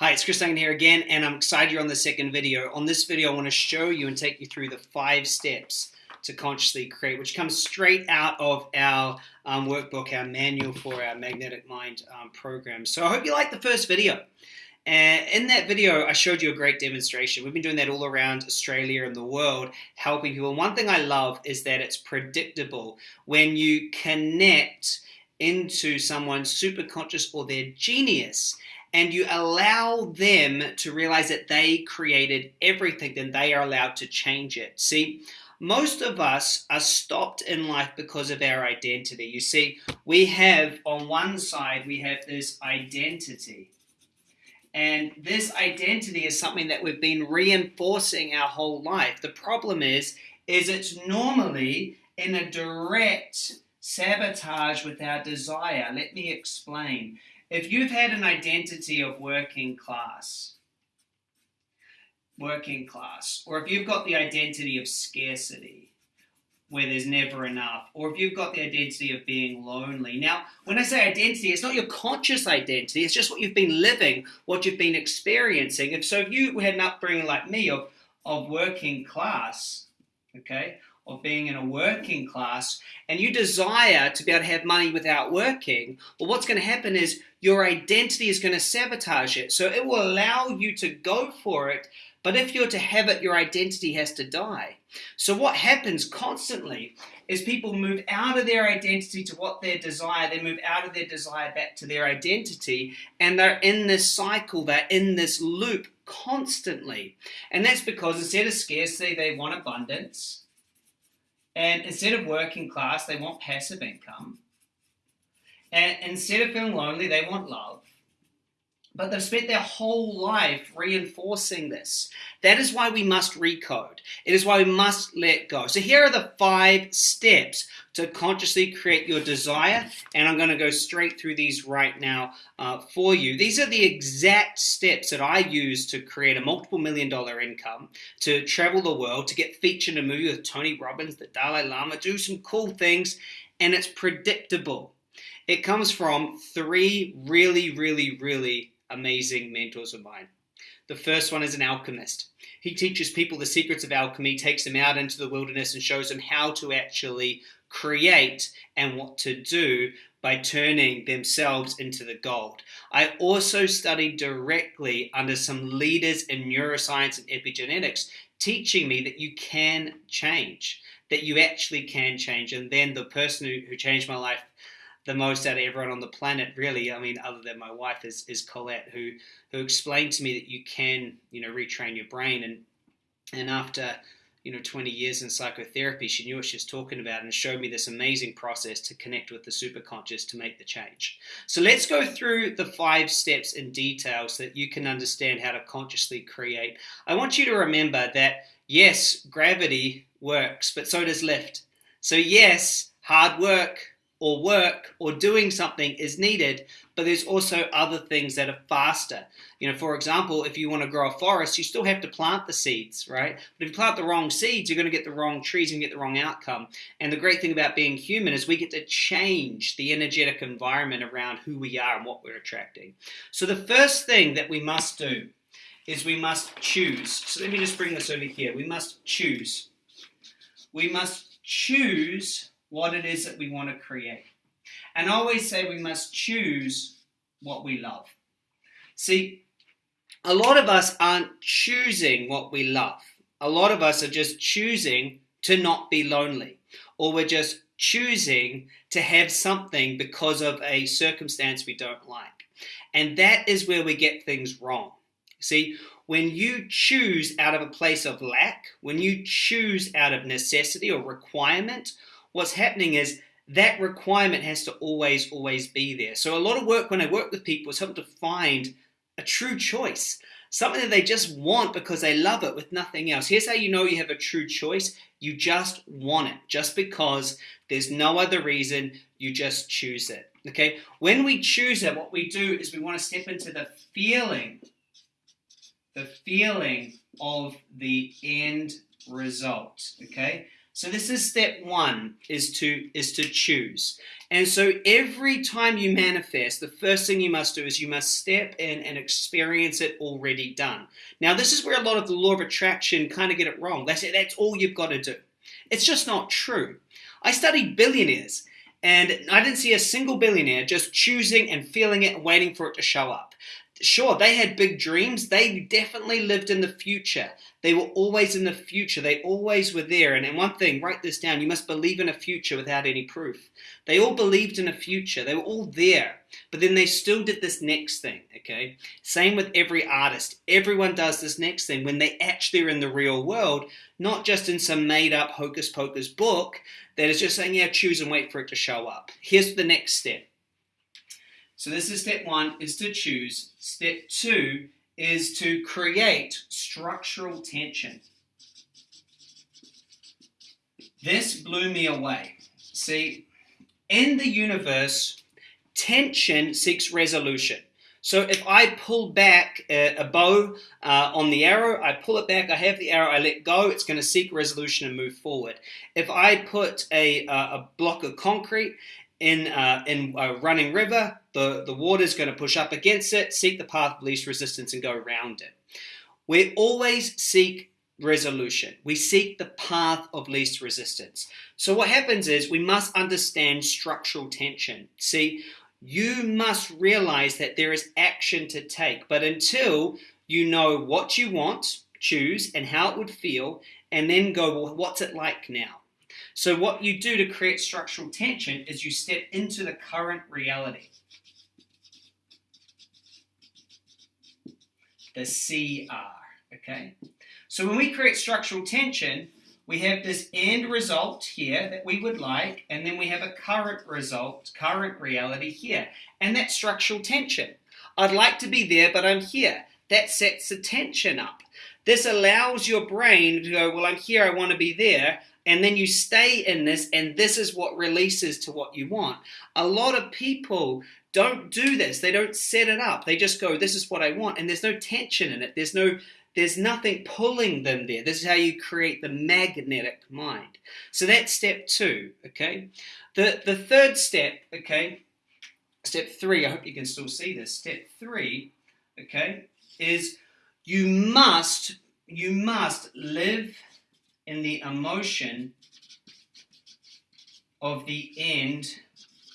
Hi, it's Chris Duncan here again, and I'm excited you're on the second video. On this video, I want to show you and take you through the five steps to consciously create, which comes straight out of our um, workbook, our manual for our Magnetic Mind um, program. So I hope you liked the first video. And in that video, I showed you a great demonstration. We've been doing that all around Australia and the world, helping people. And one thing I love is that it's predictable. When you connect into someone's superconscious or their genius, and you allow them to realize that they created everything, then they are allowed to change it. See, most of us are stopped in life because of our identity. You see, we have on one side, we have this identity. And this identity is something that we've been reinforcing our whole life. The problem is, is it's normally in a direct sabotage with our desire. Let me explain. If you've had an identity of working class, working class, or if you've got the identity of scarcity, where there's never enough, or if you've got the identity of being lonely. Now, when I say identity, it's not your conscious identity, it's just what you've been living, what you've been experiencing. If so, if you had an upbringing like me of, of working class, okay, of being in a working class and you desire to be able to have money without working, well, what's going to happen is your identity is going to sabotage it. So it will allow you to go for it, but if you're to have it, your identity has to die. So what happens constantly is people move out of their identity to what they desire, they move out of their desire back to their identity, and they're in this cycle, they're in this loop constantly. And that's because instead of scarcity, they want abundance. And instead of working class, they want passive income. And instead of feeling lonely, they want love. But they've spent their whole life reinforcing this. That is why we must recode. It is why we must let go. So here are the five steps to consciously create your desire. And I'm going to go straight through these right now uh, for you. These are the exact steps that I use to create a multiple million dollar income, to travel the world, to get featured in a movie with Tony Robbins, the Dalai Lama, do some cool things. And it's predictable. It comes from three really, really, really amazing mentors of mine. The first one is an alchemist. He teaches people the secrets of alchemy, takes them out into the wilderness, and shows them how to actually create and what to do by turning themselves into the gold. I also studied directly under some leaders in neuroscience and epigenetics, teaching me that you can change, that you actually can change. And then the person who, who changed my life the most out of everyone on the planet, really. I mean, other than my wife, is is Colette, who who explained to me that you can, you know, retrain your brain. And and after you know 20 years in psychotherapy, she knew what she was talking about and showed me this amazing process to connect with the superconscious to make the change. So let's go through the five steps in detail so that you can understand how to consciously create. I want you to remember that yes, gravity works, but so does lift. So yes, hard work or work or doing something is needed, but there's also other things that are faster. You know, for example, if you want to grow a forest, you still have to plant the seeds, right? But if you plant the wrong seeds, you're going to get the wrong trees and get the wrong outcome. And the great thing about being human is we get to change the energetic environment around who we are and what we're attracting. So the first thing that we must do is we must choose. So let me just bring this over here. We must choose. We must choose what it is that we want to create. And I always say we must choose what we love. See, a lot of us aren't choosing what we love. A lot of us are just choosing to not be lonely, or we're just choosing to have something because of a circumstance we don't like. And that is where we get things wrong. See, when you choose out of a place of lack, when you choose out of necessity or requirement, what's happening is that requirement has to always, always be there. So a lot of work when I work with people is helping to find a true choice, something that they just want because they love it with nothing else. Here's how you know you have a true choice. You just want it, just because there's no other reason, you just choose it. Okay, when we choose it, what we do is we want to step into the feeling, the feeling of the end result. Okay, So this is step one, is to is to choose. And so every time you manifest, the first thing you must do is you must step in and experience it already done. Now, this is where a lot of the law of attraction kind of get it wrong. They say that's all you've got to do. It's just not true. I studied billionaires, and I didn't see a single billionaire just choosing and feeling it and waiting for it to show up sure, they had big dreams. They definitely lived in the future. They were always in the future. They always were there. And, one thing, write this down you must believe in a future without any proof. They all believed in a future. They were all there. But then they still did this next thing, okay? Same with every artist. Everyone does this next thing when they actually are in the real world, not just in some made up hocus pocus book that is just saying, yeah, choose and wait for it to show up. Here's the next step so this is step one, is to choose. Step two is to create structural tension. This blew me away. See, in the universe, tension seeks resolution. So if I pull back a, a bow uh, on the arrow, I pull it back, I have the arrow, I let go, it's going to seek resolution and move forward. If I put a, uh, a block of concrete in, uh, in a running river, the, the water is going to push up against it, seek the path of least resistance, and go around it. We always seek resolution. We seek the path of least resistance. So what happens is we must understand structural tension. See, you must realize that there is action to take, but until you know what you want, choose, and how it would feel, and then go, well, what's it like now? So what you do to create structural tension is you step into the current reality. The CR, okay? So when we create structural tension, we have this end result here that we would like, and then we have a current result, current reality here. And that's structural tension. I'd like to be there, but I'm here. That sets the tension up. This allows your brain to go, well, I'm here, I want to be there and then you stay in this and this is what releases to what you want. A lot of people don't do this. They don't set it up. They just go this is what i want and there's no tension in it. There's no there's nothing pulling them there. This is how you create the magnetic mind. So that's step two okay? The the third step okay? Step three i hope you can still see this. Step three okay is you must you must live in the emotion of the end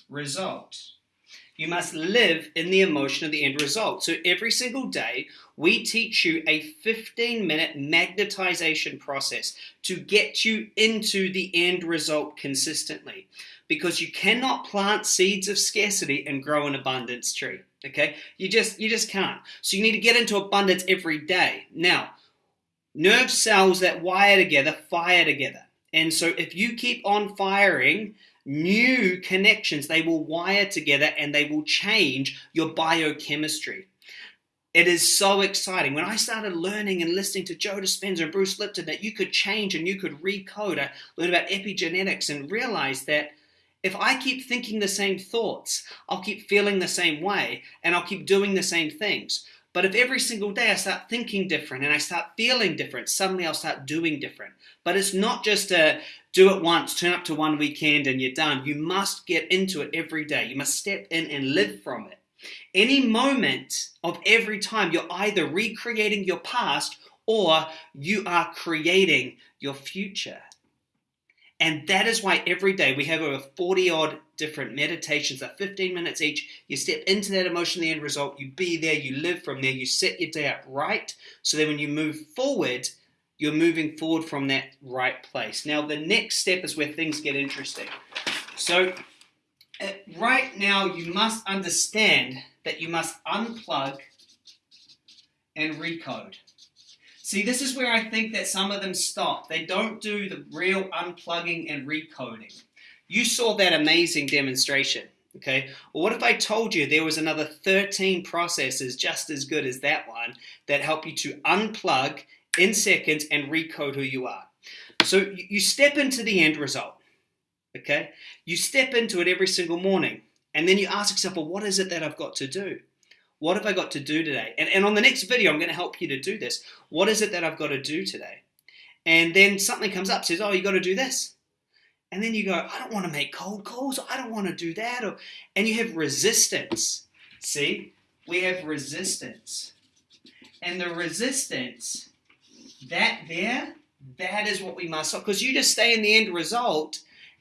result. You must live in the emotion of the end result. So every single day, we teach you a 15 minute magnetization process to get you into the end result consistently. Because you cannot plant seeds of scarcity and grow an abundance tree. Okay? You just you just can't. So you need to get into abundance every day. Now, nerve cells that wire together fire together. And so if you keep on firing new connections, they will wire together and they will change your biochemistry. It is so exciting. When I started learning and listening to Joe Dispenza and Bruce Lipton that you could change and you could recode, I learned about epigenetics and realized that if I keep thinking the same thoughts, I'll keep feeling the same way and I'll keep doing the same things. But if every single day I start thinking different and I start feeling different, suddenly I'll start doing different. But it's not just a do it once, turn up to one weekend and you're done. You must get into it every day. You must step in and live from it. Any moment of every time, you're either recreating your past or you are creating your future. And that is why every day we have over 40 odd different meditations that 15 minutes each. You step into that emotion, the end result, you be there, you live from there, you set your day up right. So that when you move forward, you're moving forward from that right place. Now, the next step is where things get interesting. So, uh, right now, you must understand that you must unplug and recode. See, this is where I think that some of them stop. They don't do the real unplugging and recoding. You saw that amazing demonstration. Okay, well, what if I told you there was another 13 processes just as good as that one that help you to unplug in seconds and recode who you are? So you step into the end result. Okay, you step into it every single morning, and then you ask yourself, well, what is it that I've got to do? What have I got to do today? And, and on the next video, I'm going to help you to do this. What is it that I've got to do today? And then something comes up, says, "Oh, you got to do this." And then you go, "I don't want to make cold calls. I don't want to do that." Or, and you have resistance. See, we have resistance, and the resistance that there, that is what we must. Because you just stay in the end result,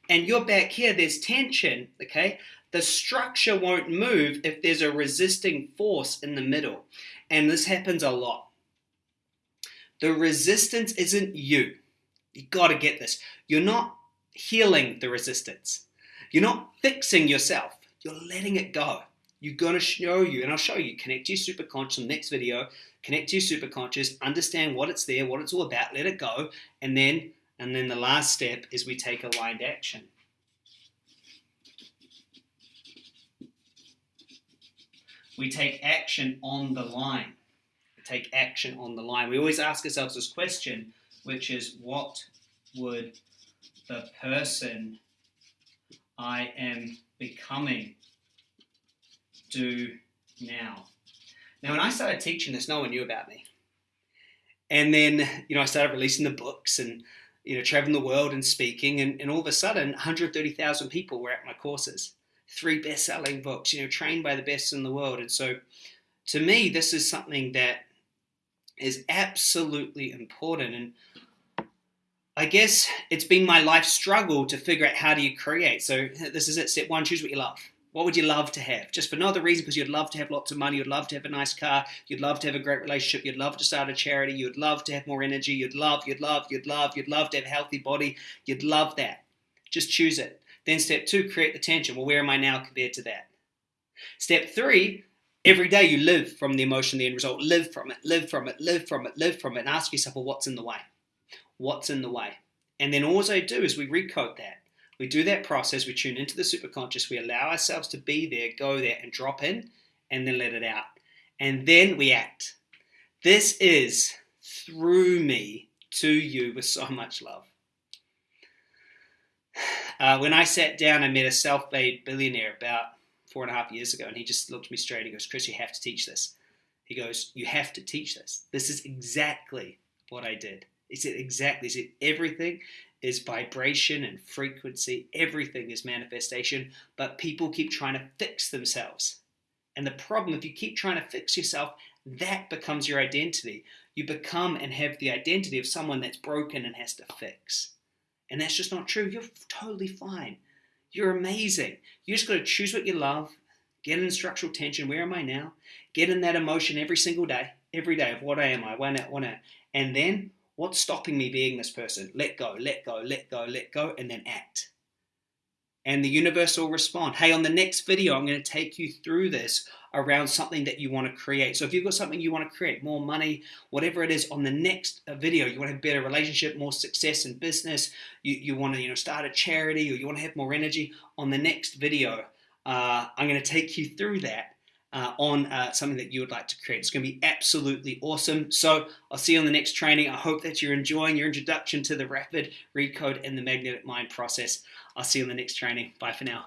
and you're back here. There's tension. Okay, the structure won't move if there's a resisting force in the middle. And this happens a lot. The resistance isn't you. You got to get this. You're not healing the resistance. You're not fixing yourself. You're letting it go. You're going to show you, and I'll show you, connect to your superconscious in the next video, connect to your superconscious, understand what it's there, what it's all about, let it go, and then and then the last step is we take aligned action. We take action on the line. We take action on the line. We always ask ourselves this question, which is what would the person I am becoming do now? Now, when I started teaching this, no one knew about me. And then, you know, I started releasing the books and, you know, traveling the world and speaking. And, and all of a sudden, 130,000 people were at my courses three best-selling books, you know, trained by the best in the world. And so, to me, this is something that is absolutely important. And I guess it's been my life struggle to figure out how do you create. So this is it. Step one: choose what you love. What would you love to have? Just for no other reason, because you'd love to have lots of money, you'd love to have a nice car, you'd love to have a great relationship, you'd love to start a charity, you'd love to have more energy, you'd love, you'd love, you'd love, you'd love to have a healthy body, you'd love that. Just choose it. Then step two, create the tension. Well, where am I now compared to that? Step three, every day you live from the emotion, the end result. Live from it, live from it, live from it, live from it, and ask yourself, well, what's in the way? What's in the way? And then all I do is we recode that. We do that process, we tune into the superconscious, we allow ourselves to be there, go there, and drop in, and then let it out. And then we act. This is through me to you with so much love. Uh, when I sat down, I met a self-made billionaire about four and a half years ago, and he just looked at me straight. He goes, "Chris, you have to teach this." He goes, "You have to teach this. This is exactly what I did." He said, "Exactly." He said, "Everything is vibration and frequency. Everything is manifestation, but people keep trying to fix themselves." And the problem, if you keep trying to fix yourself, that becomes your identity. You become and have the identity of someone that's broken and has to fix. And that's just not true. You're totally fine. You're amazing. You just got to choose what you love, get in structural tension. Where am I now? Get in that emotion every single day, every day of what am. I want to, want to, and then what's stopping me being this person? Let go, let go, let go, let go, and then act and the universe will respond. Hey, on the next video, I'm going to take you through this around something that you want to create. So if you've got something you want to create, more money, whatever it is, on the next uh, video, you want to have better relationship, more success in business, you, you want to you know start a charity, or you want to have more energy, on the next video, uh, I'm going to take you through that. Uh, on uh, something that you would like to create. It's going to be absolutely awesome. So I'll see you on the next training. I hope that you're enjoying your introduction to the rapid recode and the magnetic mind process. I'll see you in the next training. Bye for now.